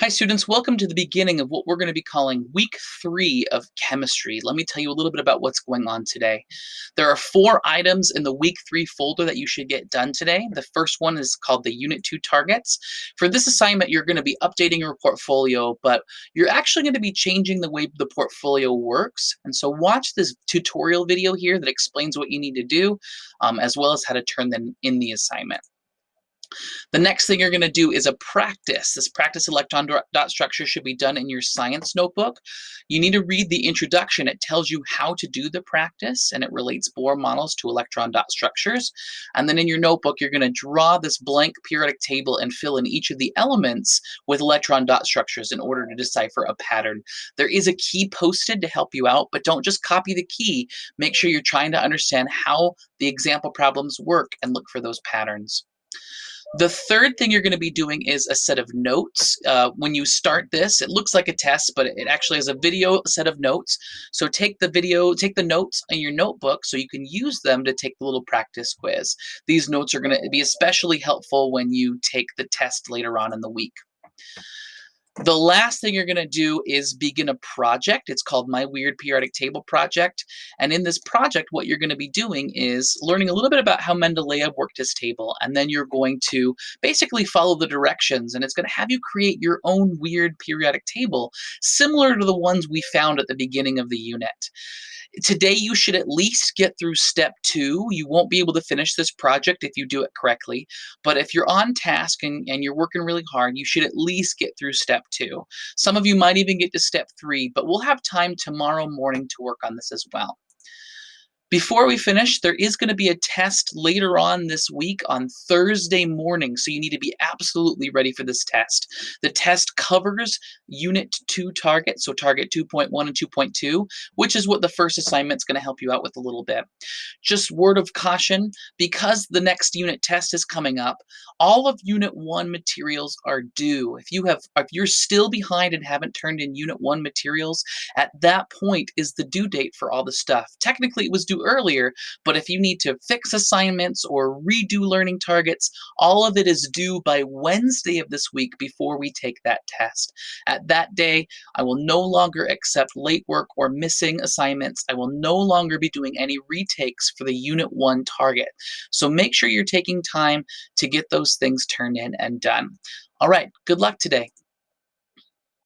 Hi students, welcome to the beginning of what we're going to be calling week three of chemistry. Let me tell you a little bit about what's going on today. There are four items in the week three folder that you should get done today. The first one is called the unit two targets. For this assignment, you're going to be updating your portfolio, but you're actually going to be changing the way the portfolio works. And so watch this tutorial video here that explains what you need to do, um, as well as how to turn them in the assignment. The next thing you're going to do is a practice. This practice electron dot structure should be done in your science notebook. You need to read the introduction. It tells you how to do the practice and it relates Bohr models to electron dot structures. And then in your notebook, you're going to draw this blank periodic table and fill in each of the elements with electron dot structures in order to decipher a pattern. There is a key posted to help you out, but don't just copy the key. Make sure you're trying to understand how the example problems work and look for those patterns. The third thing you're going to be doing is a set of notes. Uh, when you start this, it looks like a test, but it actually has a video set of notes. So take the video, take the notes in your notebook so you can use them to take the little practice quiz. These notes are going to be especially helpful when you take the test later on in the week. The last thing you're going to do is begin a project. It's called My Weird Periodic Table Project. And in this project, what you're going to be doing is learning a little bit about how Mendeleev worked his table. And then you're going to basically follow the directions. And it's going to have you create your own weird periodic table, similar to the ones we found at the beginning of the unit. Today, you should at least get through step two. You won't be able to finish this project if you do it correctly. But if you're on task and, and you're working really hard, you should at least get through step two. Some of you might even get to step three, but we'll have time tomorrow morning to work on this as well. Before we finish, there is going to be a test later on this week on Thursday morning, so you need to be absolutely ready for this test. The test covers Unit 2 target, so target 2.1 and 2.2, which is what the first assignment is going to help you out with a little bit. Just word of caution, because the next unit test is coming up, all of Unit 1 materials are due. If you have, if you're still behind and haven't turned in Unit 1 materials, at that point is the due date for all the stuff. Technically, it was due earlier, but if you need to fix assignments or redo learning targets, all of it is due by Wednesday of this week before we take that test. At that day, I will no longer accept late work or missing assignments. I will no longer be doing any retakes for the Unit 1 target. So make sure you're taking time to get those things turned in and done. All right, good luck today.